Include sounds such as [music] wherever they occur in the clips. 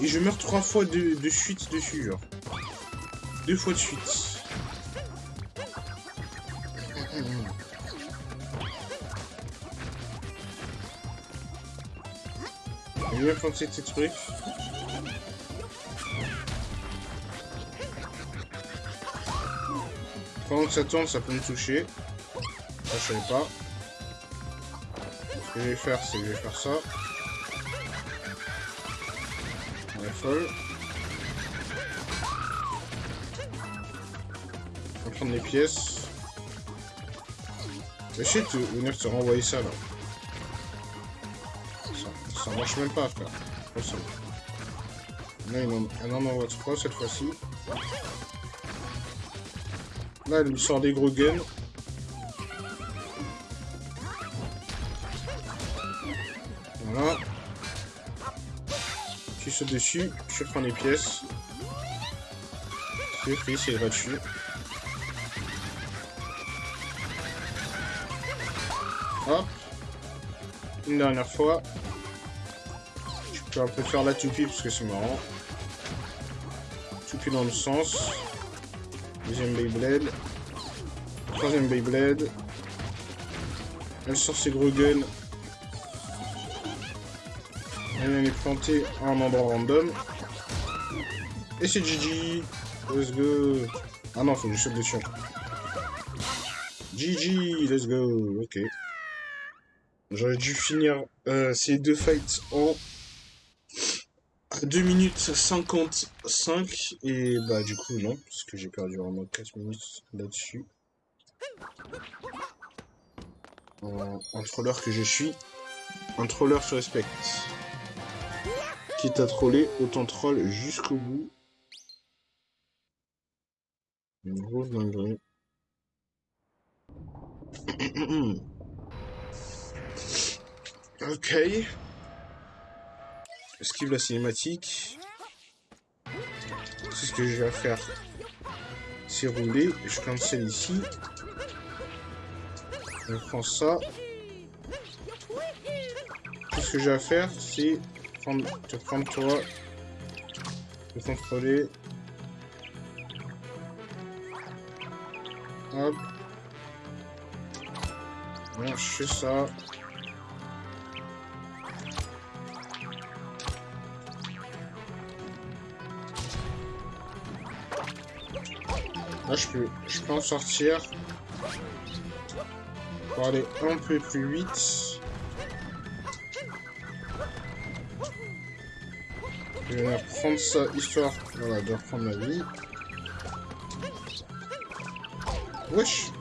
Et je meurs trois fois de, de suite dessus, genre. Deux fois de suite. J'ai bien pensé ces trucs. Pendant que ça tourne, ça peut me toucher. Ça, je savais pas. Ce que je vais faire, c'est que je vais faire ça. On va prendre les pièces. Mais shit, venir te renvoyer ça là. Ça, ça marche même pas, frère. Là, il en, envoie trois cette fois-ci. Là, elle me sort des gros guns. Dessus, je prends les pièces. C'est pris, c'est gratuit. Hop. Une dernière fois. Je peux un peu faire la toupie parce que c'est marrant. Toupie dans le sens. Deuxième Beyblade. Troisième Beyblade. Elle sort ses gros guns. Elle est plantée à un endroit random. Et c'est GG. Let's go. Ah non, faut que je saute dessus. GG, let's go. Ok. J'aurais dû finir euh, ces deux fights en 2 minutes 55 et bah du coup non, parce que j'ai perdu vraiment 4 minutes là-dessus. Un troller que je suis, un troller se respecte. Quitte à troller, autant troll jusqu'au bout. Une grosse ok. Esquive la cinématique. C'est ce que je vais faire. C'est rouler. Je cancel ici. Je prends ça. Tout ce que j'ai à faire, c'est prendre, te prendre toi, te contrôler. Hop. Bon, je fais ça. Là, je peux, je peux en sortir. Pour aller un peu plus vite. Je vais prendre ça, histoire voilà, de reprendre ma vie. Wesh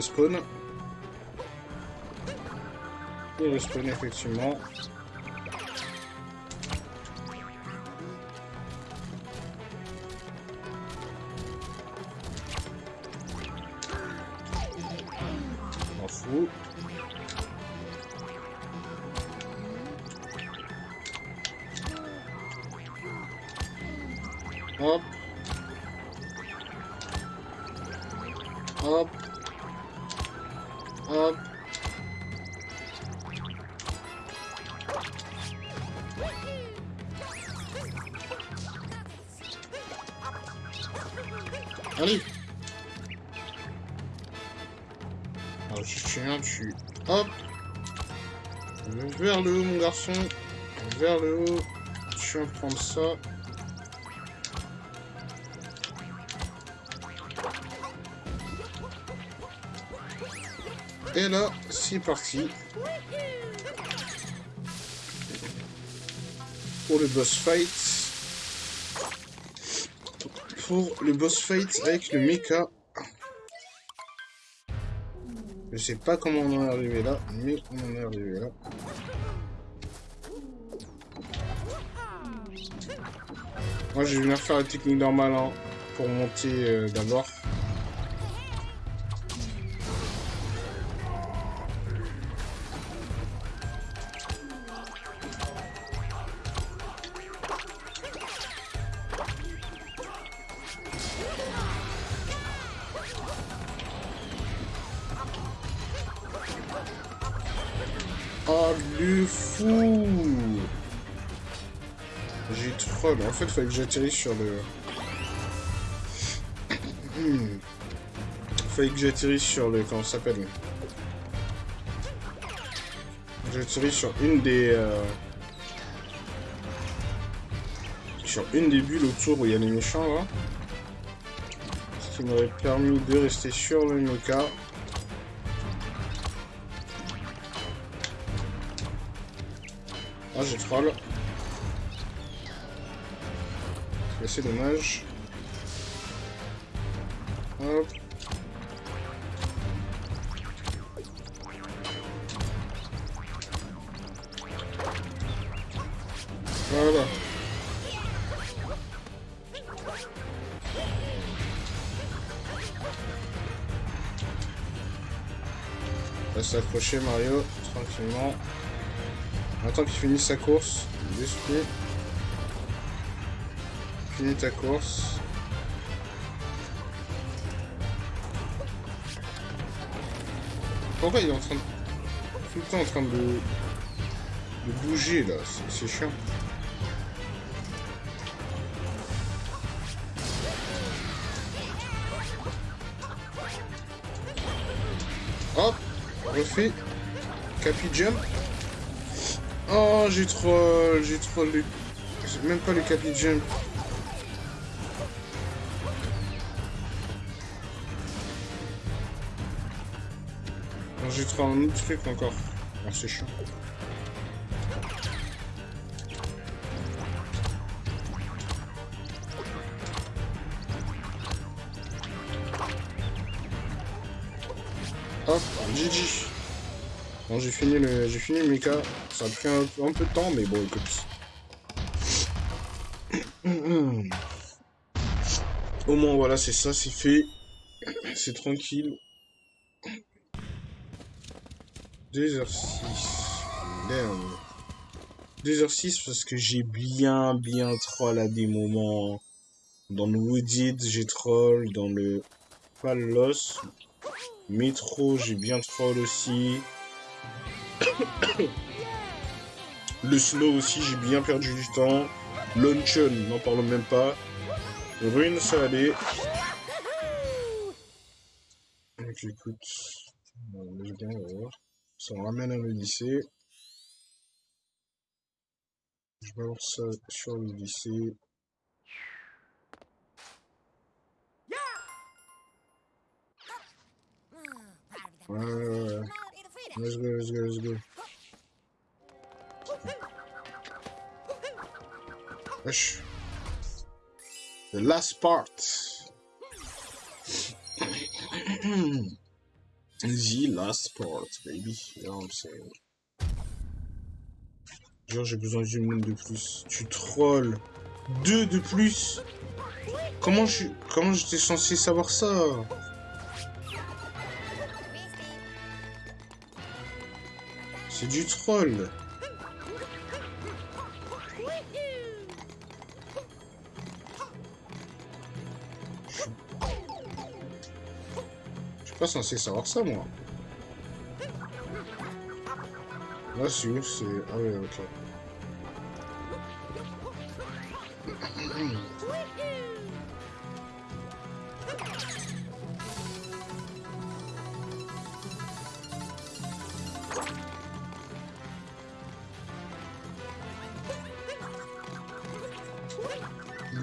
respawn. Il respawn, effectivement. Ça. Et là, c'est parti. Pour le boss fight. pour le boss fight avec le mecha. Je sais pas comment on en est arrivé là, mais on en est arrivé là. Moi, je vais venir faire la technique normale hein, pour monter euh, d'abord. Fait, il fallait que j'atterrisse sur le... Hmm. Fallait que j'atterrisse sur le... Comment ça s'appelle J'atterrisse sur une des... euh, Sur une des bulles autour où il y a les méchants, là. Ce qui m'aurait permis de rester sur le mecha. Ah, j'ai troll. C'est assez dommage. Hop. Voilà. Reste accroché Mario, tranquillement. Attends qu'il finisse sa course. D'esprit. Ta course. Pourquoi il est en train de... Tout le temps en train de... De bouger là, C'est- chiant. Hop, refait. Capi jump. Oh, j'ai troll, j'ai troll le... Même pas le capi jump. Troll un autre truc encore. Ah, c'est chiant. Hop. Bon, j'ai fini le, j'ai fini le. Ça a pris un, un peu de temps, mais bon, écoute. [coughs] Au moins, voilà, c'est ça, c'est fait. C'est tranquille. 2h06. Merde. 2h06 parce que j'ai bien, bien troll à des moments. Dans le Wooded, j'ai troll. Dans le Palos. Métro, j'ai bien troll aussi. [coughs] Le snow aussi, j'ai bien perdu du temps. Luncheon, n'en parlons même pas. Rune, ça allait. Donc voir. Ça me ramène à l'Odyssée. Je balance ça sur. Ouais, ouais, ouais. Let's go, let's go, let's go. The last part. [clears throat] The last part, baby. You know what I'm saying. Genre, j'ai besoin d'une monde de plus. Tu trolls. Deux de plus. Comment je comment j'étais censé savoir ça? C'est du troll. Censé savoir ça, moi. Là, où C'est... Ah ouais, ok.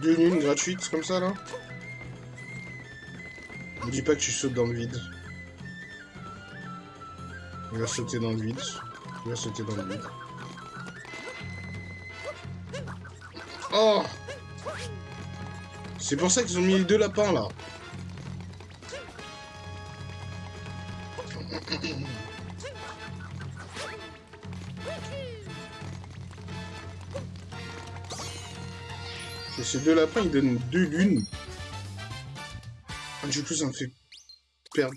Deux lunes gratuites comme ça là? Me dis pas que tu sautes dans le vide. Il va sauter dans le vide. Il va sauter dans le vide. Oh C'est pour ça qu'ils ont mis les deux lapins, là. Et ces deux lapins, ils donnent deux lunes. Du coup, ça me fait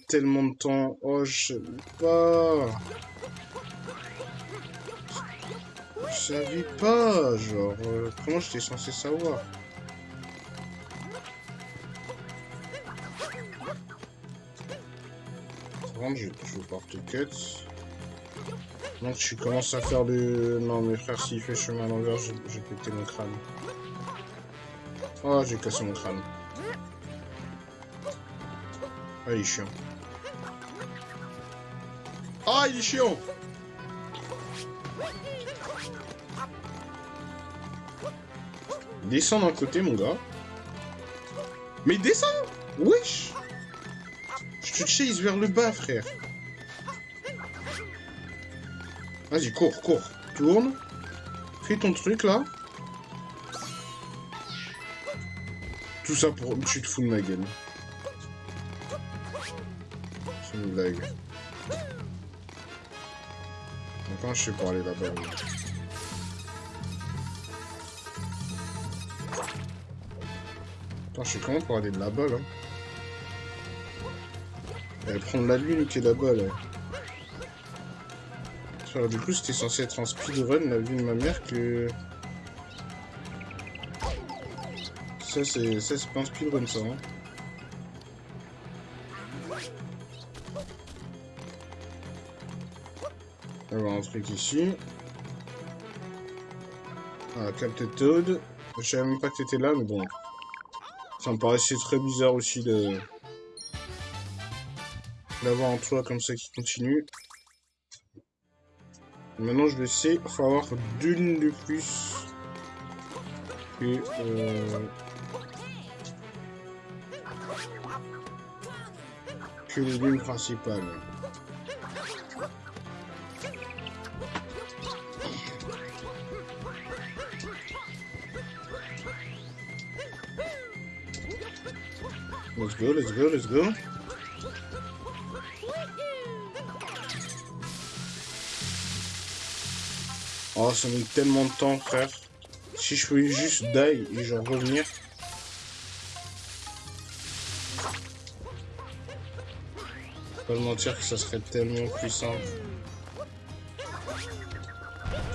tellement de temps. Oh, je sais pas. Je savais pas, genre, euh, comment j'étais censé savoir? Je, je vais pouvoir te cut. Donc tu commences à faire le... Non mais frère, s'il fait chemin à l'envers, je vais péter mon crâne. Oh, j'ai cassé mon crâne. Ah, il est chiant. Ah, il est chiant Descends d'un côté, mon gars. Mais descends Wesh Je te chase vers le bas, frère. Vas-y, cours, cours. Tourne. Fais ton truc, là. Tout ça pour... Tu te fous de ma gueule. Maintenant, je sais pour aller là-bas. Attends, je sais comment pour aller là-bas, là? Elle prendre la lune qui est là-bas, là. Du coup, c'était censé être un speedrun, la vue de ma mère, que... Ça, c'est pas un speedrun, ça. Hein. On va avoir un truc ici. Ah, Captain Toad. Je savais même pas que t'étais là, mais bon. Ça me paraissait très bizarre aussi de... D'avoir un toit comme ça qui continue. Maintenant, je le sais, il faut avoir deux lignes de plus que... Euh... que les lignes principales. Go, let's go, let's go. Oh, ça met tellement de temps, frère. Si je pouvais juste die et genre revenir. pas le mentir que ça serait tellement simple.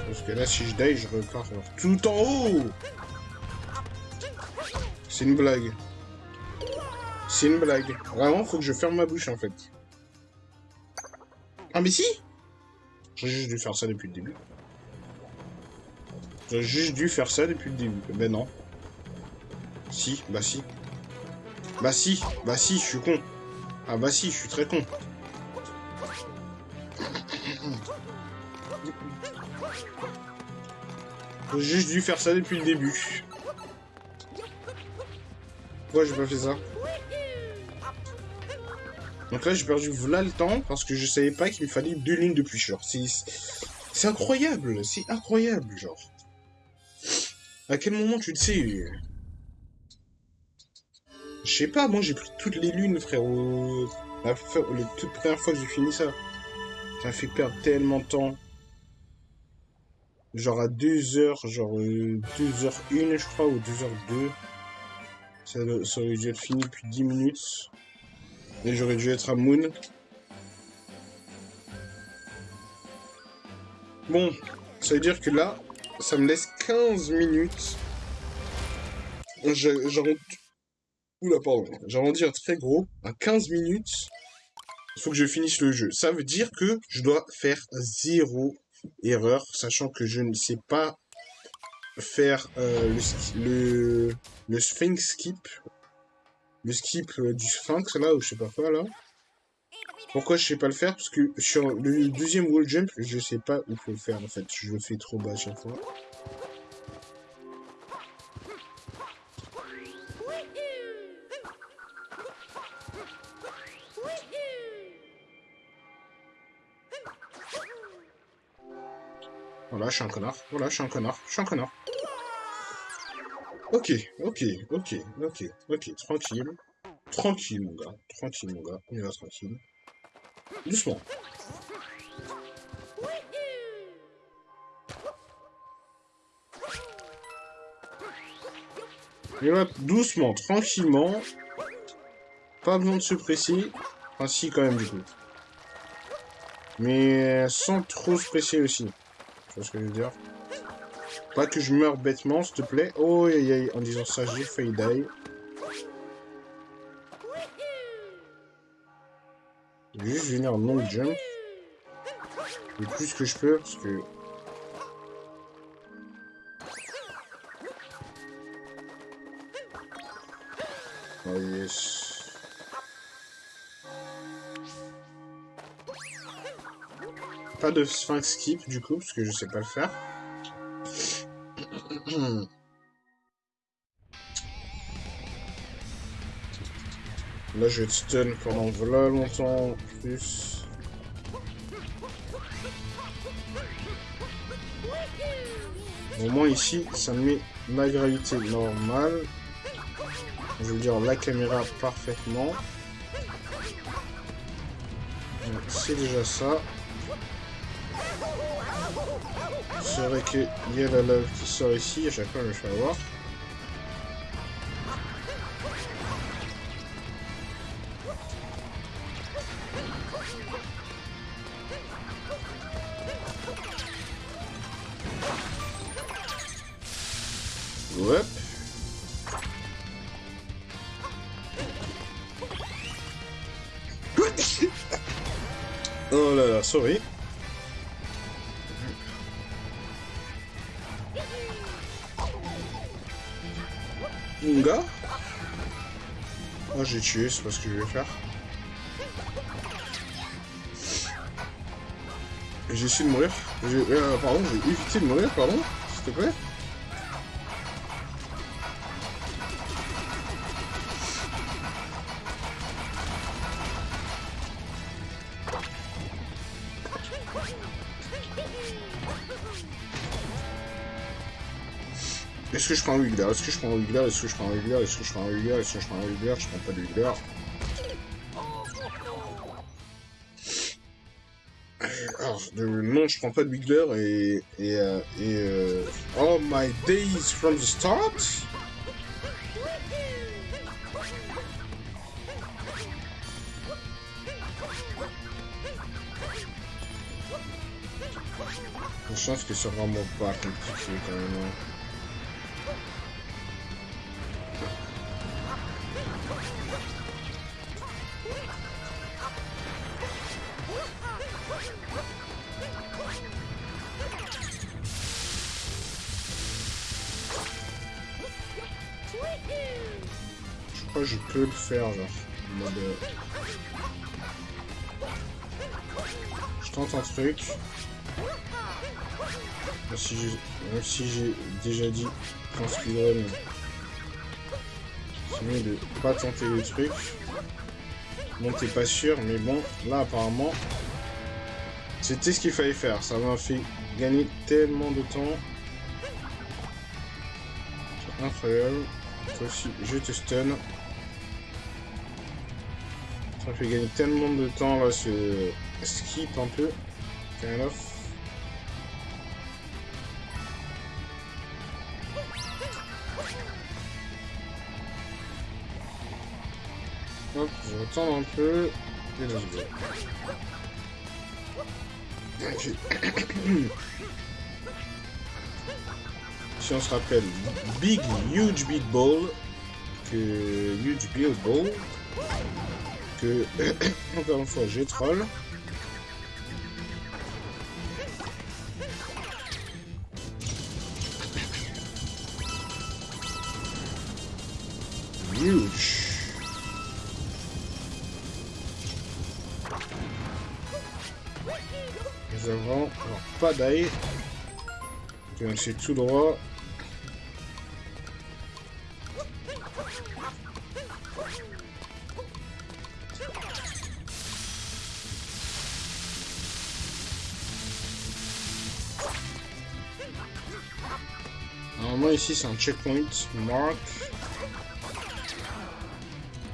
Parce que là, si je die, je repars tout en haut C'est une blague. C'est une blague. Vraiment, faut que je ferme ma bouche, en fait. Ah, mais si J'ai juste dû faire ça depuis le début. J'ai juste dû faire ça depuis le début. Ben non. Si, bah si. Bah si, bah si, je suis con. Ah bah si, je suis très con. J'ai juste dû faire ça depuis le début. Pourquoi j'ai pas fait ça? Donc là, j'ai perdu voilà le temps parce que je savais pas qu'il me fallait deux lignes de plus. Genre, c'est incroyable, c'est incroyable, genre. À quel moment tu le sais je sais pas, moi j'ai pris toutes les lunes, frérot. La, la toute première fois que j'ai fini ça. Ça fait perdre tellement de temps. Genre à 2h, genre 2h1 euh, je crois, ou 2h2. Ça, ça aurait dû être fini depuis 10 minutes. Et j'aurais dû être à Moon. Bon, ça veut dire que là, ça me laisse 15 minutes. Genre Oula, pardon. J'arrondis un très gros. À 15 minutes, il faut que je finisse le jeu. Ça veut dire que je dois faire zéro erreur, sachant que je ne sais pas faire euh, le, le, Sphinx skip. Le skip euh, du Sphinx, là, ou je sais pas quoi, là. Pourquoi je sais pas le faire? Parce que sur le deuxième wall jump, je sais pas où faut le faire, en fait. Je le fais trop bas à chaque fois. Voilà, je suis un connard. Voilà, je suis un connard. Je suis un connard. Ok, ok, ok, ok, ok, tranquille. Tranquille, mon gars. Tranquille, mon gars. On y va tranquille. Doucement. Et va doucement, tranquillement. Pas besoin de se presser. Enfin, si, quand même, du coup. Mais sans trop se presser aussi. Tu vois ce que je veux dire? Pas que je meure bêtement, s'il te plaît. Oh, aïe, aïe, en disant ça, j'ai failli die. Juste venir en long jump. Le plus que je peux, parce que... Oh yes. Pas de sphinx skip du coup, parce que je sais pas le faire. [clears throat] Là, je vais te stun pendant voilà longtemps plus. Au moins ici, ça me met ma gravité normale. Je veux dire la caméra parfaitement. C'est déjà ça. C'est vrai qu'il y a la lave qui sort ici, à chaque fois je me avoir. [laughs] Oh là là, sorry. J'ai tué, c'est pas ce que je vais faire. J'ai essayé de mourir. Euh, pardon, j'ai évité de mourir, pardon, s'il te plaît. Est-ce que je prends un Wiggler? Est-ce que je prends un Wiggler? Est-ce que je prends un Wiggler? Est-ce que je prends un Wiggler? Est-ce que je prends un Wiggler? Je prends pas de Wiggler. Non, je prends pas de Wiggler et... et, euh, et euh, oh my days from the start? Je chance que c'est vraiment pas compliqué quand même. Euh, Je tente un truc. Même si j'ai même si j'ai déjà dit qu'en speedrun, c'est mieux de pas tenter le truc. Bon, t'es pas sûr, mais bon, là apparemment, c'était ce qu'il fallait faire. Ça m'a fait gagner tellement de temps. C'est incroyable. Toi aussi, je te stun. Ça fait gagner tellement de temps là, ce skip un peu. Kind of. Hop, je retends un peu. Et si on se rappelle, Big, Huge Big Ball, que Huge Big Ball, que, [clears throat] encore une fois, je troll. Nous avons alors, pas d'ail. Donc c'est tout droit. C'est un checkpoint. Mark.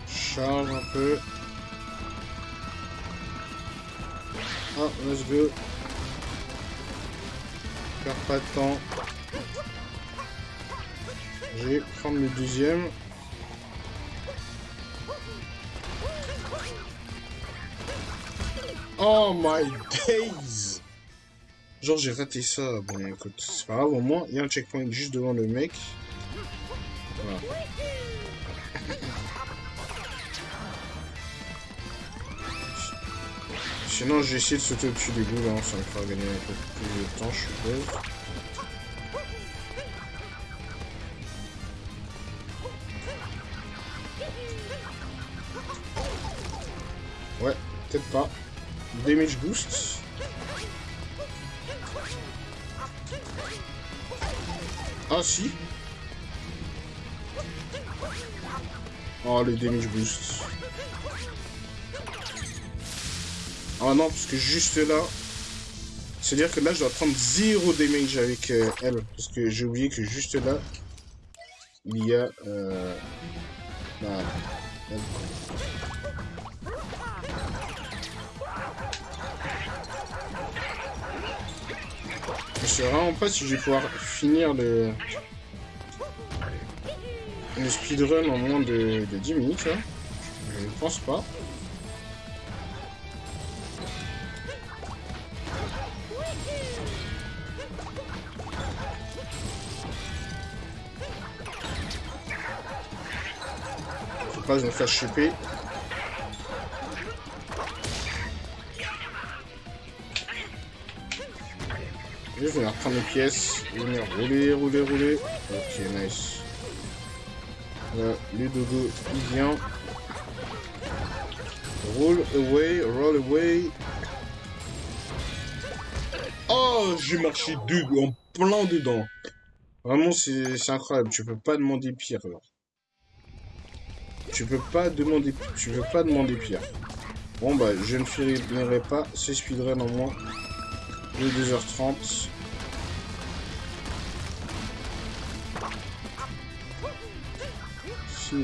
Charge un peu. Ah, let's go. Perds pas de temps. Je vais prendre le deuxième. Oh my [laughs] days Genre j'ai raté ça. Bon écoute, c'est pas grave, au moins il y a un checkpoint juste devant le mec. Voilà. Sinon je vais essayer de sauter au-dessus des boules, hein, ça me fera gagner un peu plus de temps je suppose. Ouais, peut-être pas. Damage boost. Si. Oh le damage boost. Ah non, parce que juste là... C'est-à-dire que là, je dois prendre zéro damage avec euh, elle. Parce que j'ai oublié que juste là, il y a... Euh... Bah, Je sais vraiment pas si je vais pouvoir finir le, le speedrun en moins de, 10 minutes. Hein. Je ne pense pas. Faut pas que je me fasse choper. Prendre pièces, venir rouler, rouler, rouler. Ok, nice. Là, le dodo, il vient. Roll away, roll away. Oh, j'ai marché deux en plein dedans. Vraiment, c'est incroyable. Tu peux pas demander pire. Tu peux pas demander, tu peux pas demander pire. Bon, bah, je ne finirai pas ce speedrun en moins de 2h30. C'est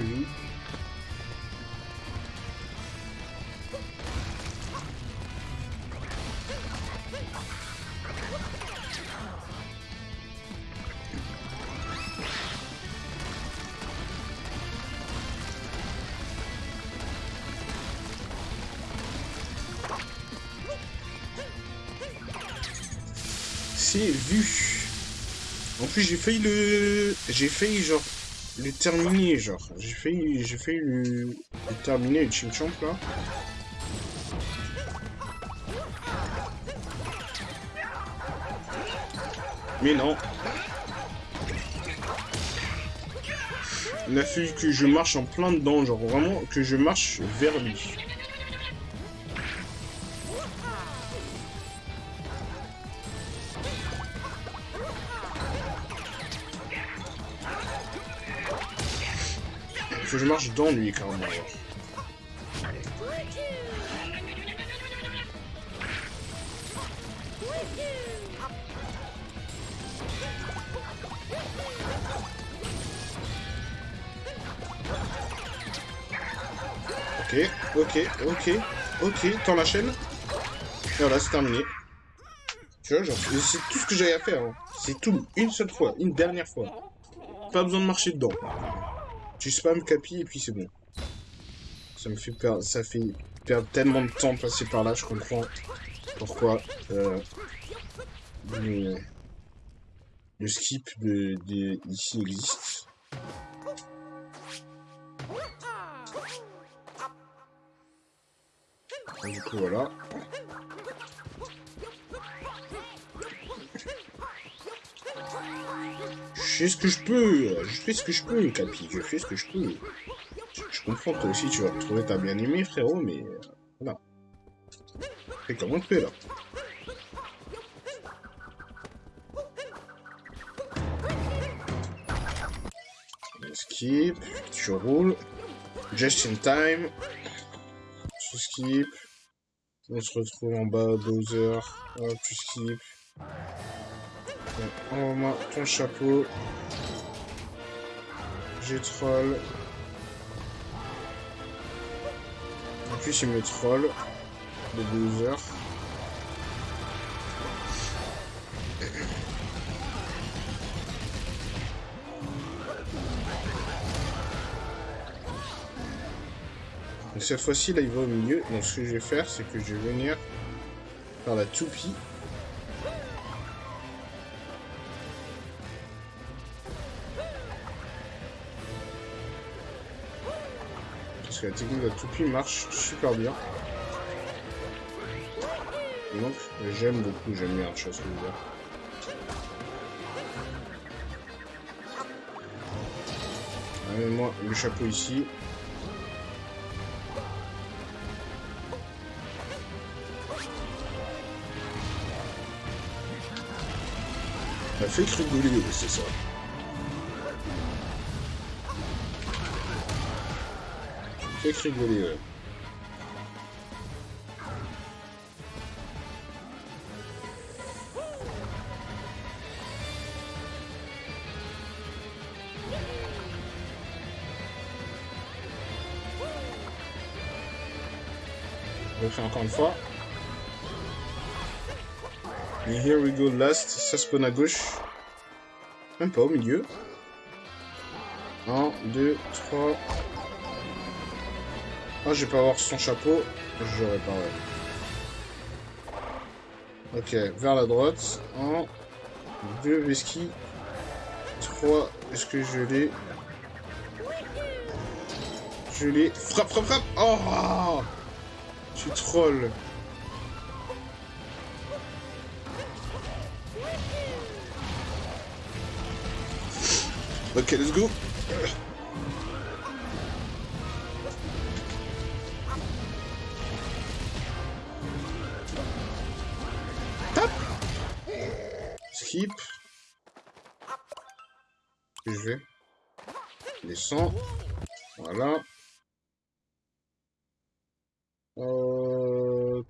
vu. En plus, j'ai failli le... J'ai failli, genre, le terminer, genre. J'ai failli, j'ai failli le... terminer, le Chimchamp, là. Mais non. Il a fallu que je marche en plein dedans, genre vraiment que je marche vers lui. Dans lui, carrément. Ok, ok, ok, ok, tends la chaîne. Et voilà, c'est terminé. Tu vois, genre, c'est tout ce que j'avais à faire. Hein. C'est tout, une seule fois, une dernière fois. Pas besoin de marcher dedans. Tu spam Capi et puis c'est bon. Ça me fait perdre, tellement de temps passer par là, je comprends pourquoi euh, le, skip de, de existe. du coup voilà. Fais ce que je peux. Je fais ce que je peux, Capi. Je fais ce que je peux. Je, comprends que toi aussi tu vas retrouver ta bien-aimée, frérot, mais... Euh, voilà. Fais comment tu peux, là. Skip. Tu roules. Just in time. Tu skip. On se retrouve en bas, Bowser. Hop, tu skip. Envoie-moi ton chapeau. J'ai troll. En plus, il me troll. De 12 heures. Cette fois-ci, là, il va au milieu. Donc ce que je vais faire, c'est que je vais venir faire la toupie. Parce que la technique de la toupie marche super bien. donc, j'aime beaucoup, j'aime bien chose que je moi le chapeau ici. Ça fait rigoler, c'est ça. Fait rigoler, ouais. Encore une fois. Et here we go last, ça spawn à gauche. Même pas au milieu. 1, 2, 3. Ah, je vais pas avoir son chapeau. J'aurais pas. Ok, vers la droite. 1, 2, Veski. 3, est-ce que je l'ai? Je l'ai. Frappe, frappe, frappe Oh Je suis troll. Ok, let's go.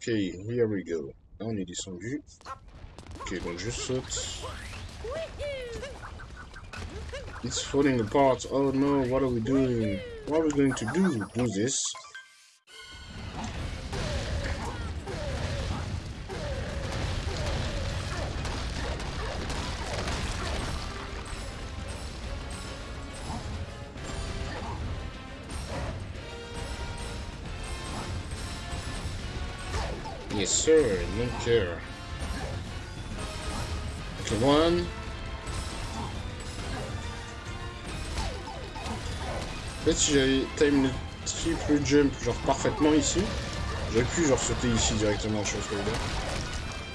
Ok, here we go. Là, on est descendu. Ok, donc je saute. It's falling apart. Oh no, what are we doing? What are we going to do? Do this? Sir, no care. En fait, si j'avais time le triple jump genre parfaitement ici, j'aurais pu genre sauter ici directement, je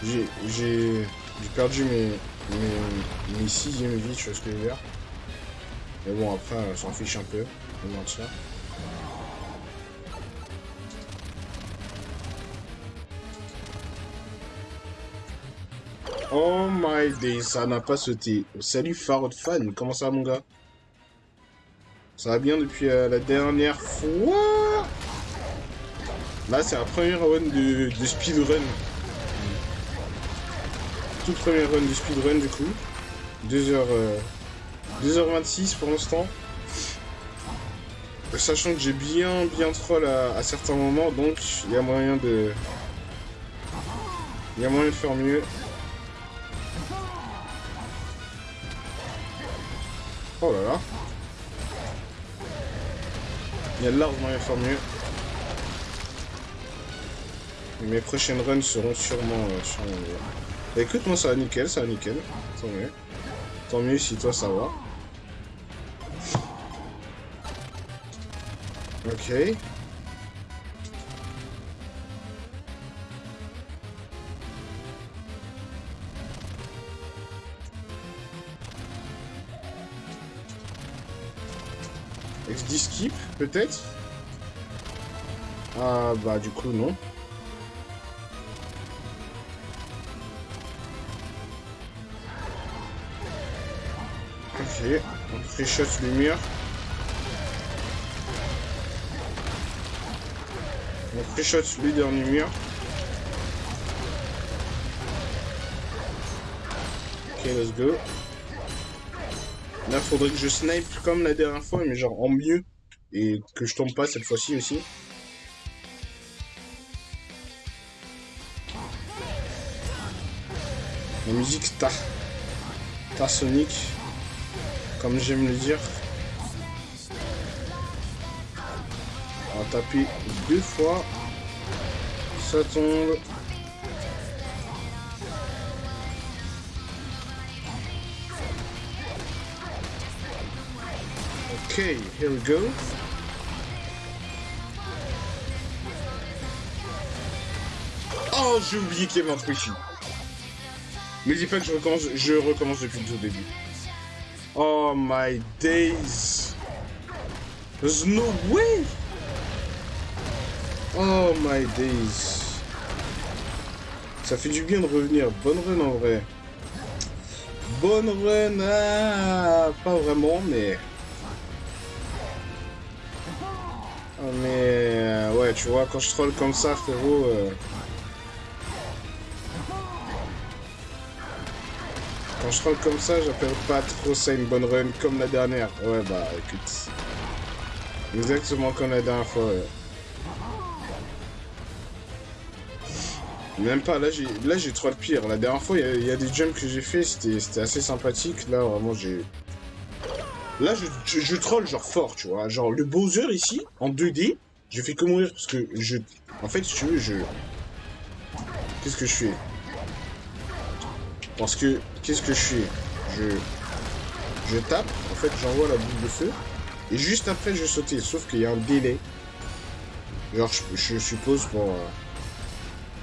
J'ai j'ai perdu mes, mes, mes sixième vies, je ce que je veux dire. Mais bon, après, on s'en fiche un peu, on mentir. Oh my day, ça n'a pas sauté. Salut Farod Fan, comment ça mon gars? Ça va bien depuis euh, la dernière fois? Là, c'est la première run de, speedrun. Toute première run de speedrun, du coup. 2h... 2h26 pour l'instant. Sachant que j'ai bien, bien troll à certains moments, donc il y a moyen de... Il y a moyen de faire mieux. Oh là là. Il y a largement à faire mieux. Mes prochaines runs seront sûrement... Euh, bah, écoute, moi ça va nickel, ça va nickel. Tant mieux. Tant mieux si toi ça va. Ok. Skip, peut-être Ah, bah, du coup, non. Ok, on mur. On shot le dernier mur. Ok, let's go. Là, faudrait que je snipe comme la dernière fois, mais genre en mieux. Et que je tombe pas cette fois-ci aussi. La musique ta. Ta Sonic. Comme j'aime le dire. On va taper deux fois. Ça tombe. Ok, here we go. Oh, j'ai oublié qu'il y avait un truc ici. Me dis pas que je recommence, je recommence depuis le tout début. Oh my days. There's no way. Oh my days. Ça fait du bien de revenir. Bonne run en vrai. Bonne run. Ah, pas vraiment, mais... mais... Euh, ouais, tu vois, quand je troll comme ça, frérot... Euh... Quand je troll comme ça, j'appelle pas trop ça une bonne run comme la dernière. Ouais, bah, écoute. Exactement comme la dernière fois. Même pas, là j'ai là j'ai trop de pire. La dernière fois, il y, a des jumps que j'ai fait, c'était assez sympathique. Là, vraiment, j'ai... Là, je, je, troll genre fort, tu vois. Genre, le Bowser ici, en 2D, je fais que mourir parce que je... En fait, si tu veux, je... Qu'est-ce que je fais? Parce que, qu'est-ce que je fais? Je... Je tape, en fait, j'envoie la boule de feu. Et juste après, je sauter. Sauf qu'il y a un délai. Genre, je, suppose pour... Euh,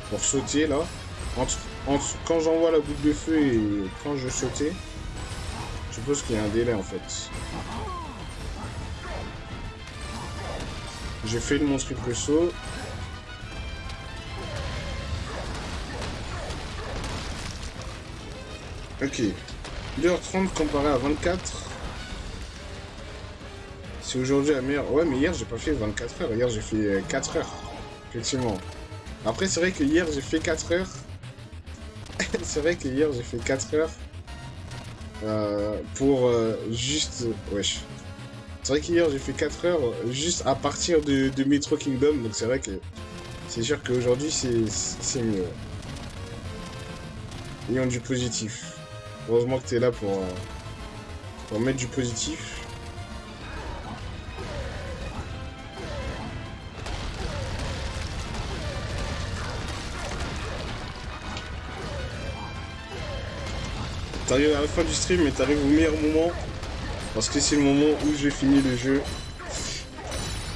pour sauter là. Entre, quand j'envoie la boule de feu et quand je sautais, je suppose qu'il y a un délai en fait. J'ai fait mon triple saut. Ok. 2h30 comparé à 24. C'est aujourd'hui la meilleure. Ouais, mais hier j'ai pas fait 24 heures. Hier j'ai fait 4 heures. Effectivement. Après, c'est vrai que hier, j'ai fait 4 heures. [laughs] c'est vrai que hier, j'ai fait 4 heures. Euh, pour euh, juste... Wesh. C'est vrai qu'hier, j'ai fait 4 heures juste à partir de, de Metro Kingdom. Donc c'est vrai que c'est sûr qu'aujourd'hui, c'est mieux. Ayons du positif. Heureusement que tu es là pour, euh, pour mettre du positif. T'arrives à la fin du stream, mais t'arrives au meilleur moment. Parce que c'est le moment où j'ai fini le jeu.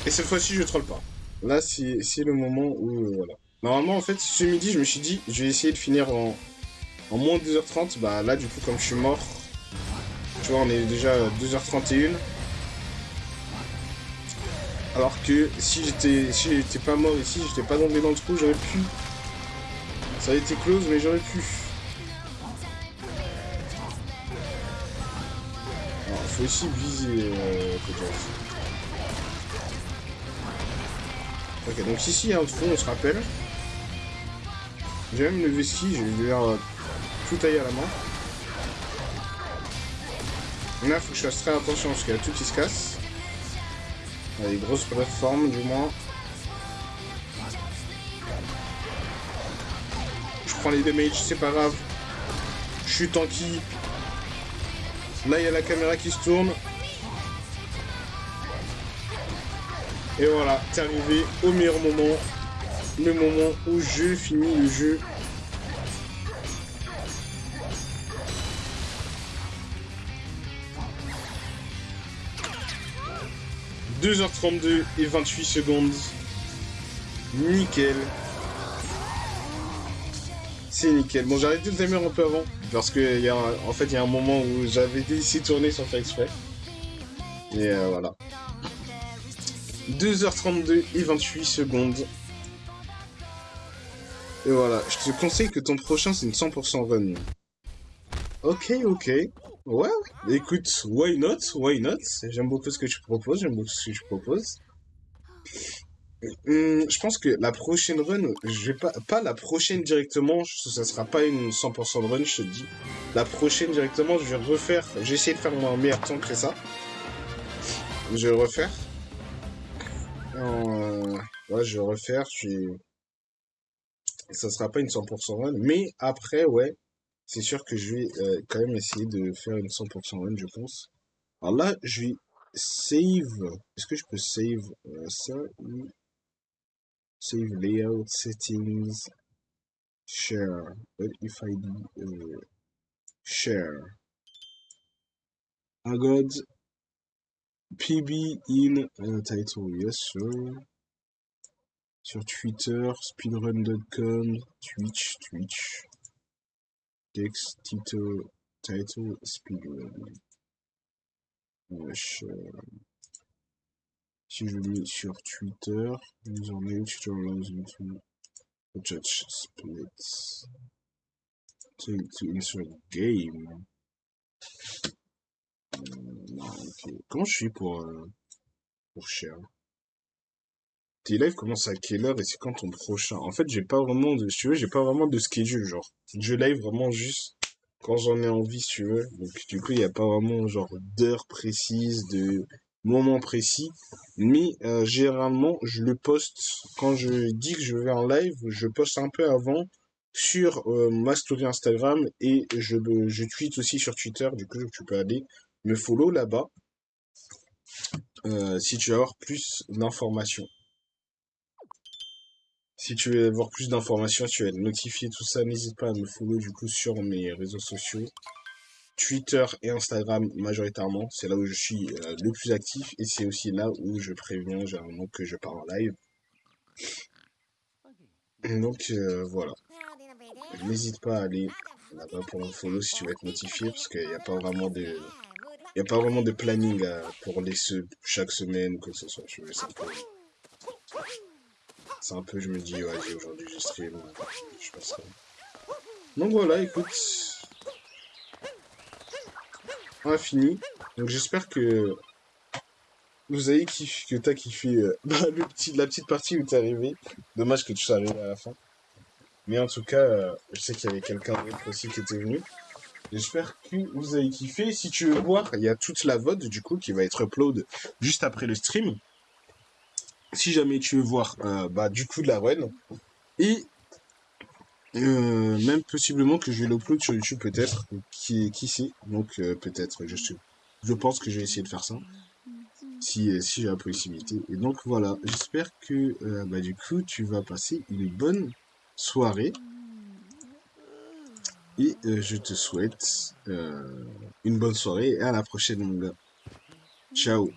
Et cette fois-ci, je troll pas. Là, c'est le moment où... Euh, voilà. Normalement, en fait, ce midi, je me suis dit, je vais essayer de finir en, en moins de 2h30. Bah là, du coup, comme je suis mort, tu vois, on est déjà à 2h31. Alors que si j'étais si j'étais pas mort ici, j'étais pas tombé dans le trou, j'aurais pu. Ça a été close, mais j'aurais pu. Aussi viser euh, Ok, donc ici il y on se rappelle. J'ai même le vestige, je vais dire tout tailler à la main. Là, faut que je fasse très attention parce qu'il y a tout qui se casse. Il y a des grosses plateformes, du moins. Je prends les damages, c'est pas grave. Je suis tanky, Là, il y a la caméra qui se tourne. Et voilà, t'es arrivé au meilleur moment. Le moment où je finis le jeu. « 2h32 et 28 secondes. Nickel. Nickel. Bon, j'ai arrêté le timer un peu avant. Parce que, y a en fait, il y a un moment où j'avais décidé de tourner sans faire exprès. Et euh, voilà. 2h32 et 28 secondes. Et voilà, je te conseille que ton prochain, c'est une 100% run. Ok, ok. Ouais, écoute, why not, why not? J'aime beaucoup ce que tu proposes, j'aime beaucoup ce que tu proposes. Hum, je pense que la prochaine run, je vais pas, pas la prochaine directement, ça sera pas une 100% de run, je te dis. La prochaine directement, je vais refaire, j'ai essayé de faire un meilleur temps que ça. Je vais le refaire. Euh, ouais, je vais refaire, je. Ça sera pas une 100% run, mais après, ouais, c'est sûr que je vais euh, quand même essayer de faire une 100% run, je pense. Alors là, je vais save. Est-ce que je peux save euh, ça? Save layout, settings, share. What if I do uh, share? I got PB in uh, title, yes sir. Sur Twitter, speedrun.com, Twitch, Twitch. Text, title, title, speedrun. Wesh. Si je mets sur Twitter, username, Twitter allows you to touch splits. To, insert game. non, ok. Comment je suis pour, euh, pour share? Tes lives commencent à quelle heure et c'est quand ton prochain? En fait, j'ai pas vraiment de, si tu veux, j'ai pas vraiment de schedule, genre. Je live vraiment juste quand j'en ai envie, si tu veux. Donc, du coup, il n'y a pas vraiment, genre, d'heure précise, de moment précis. Mais, euh, généralement, je le poste, quand je dis que je vais en live, je poste un peu avant sur euh, ma story Instagram et je, tweet aussi sur Twitter. Du coup, tu peux aller me follow là-bas. Euh, si tu veux avoir plus d'informations. Si tu veux avoir plus d'informations, tu veux être notifié, tout ça, n'hésite pas à me follow du coup sur mes réseaux sociaux. Twitter et Instagram majoritairement, c'est là où je suis euh, le plus actif et c'est aussi là où je préviens généralement que je pars en live. Donc euh, voilà. N'hésite pas à aller là-bas pour me follow si tu veux être notifié parce qu'il n'y a pas vraiment de il a pas vraiment de planning pour les chaque semaine ou que ce soit. C'est un peu, je me dis, ouais, aujourd'hui je stream, je passerai. Donc voilà, écoute. On a fini. Donc j'espère que vous avez kiffé, que t'as kiffé euh, [laughs] le petit, la petite partie où t'es arrivé. Dommage que tu sois arrivé à la fin. Mais en tout cas, euh, je sais qu'il y avait quelqu'un d'autre aussi qui était venu. J'espère que vous avez kiffé. Si tu veux voir, il y a toute la VOD du coup qui va être upload juste après le stream si jamais tu veux voir euh, bah, du coup de la run. Et euh, même possiblement que je vais l'upload sur YouTube peut-être. Qui, qui sait? Donc euh, peut-être, je, je pense que je vais essayer de faire ça. Si, si j'ai la possibilité. Et donc voilà, j'espère que bah, du coup tu vas passer une bonne soirée. Et je te souhaite une bonne soirée et à la prochaine mon gars. Ciao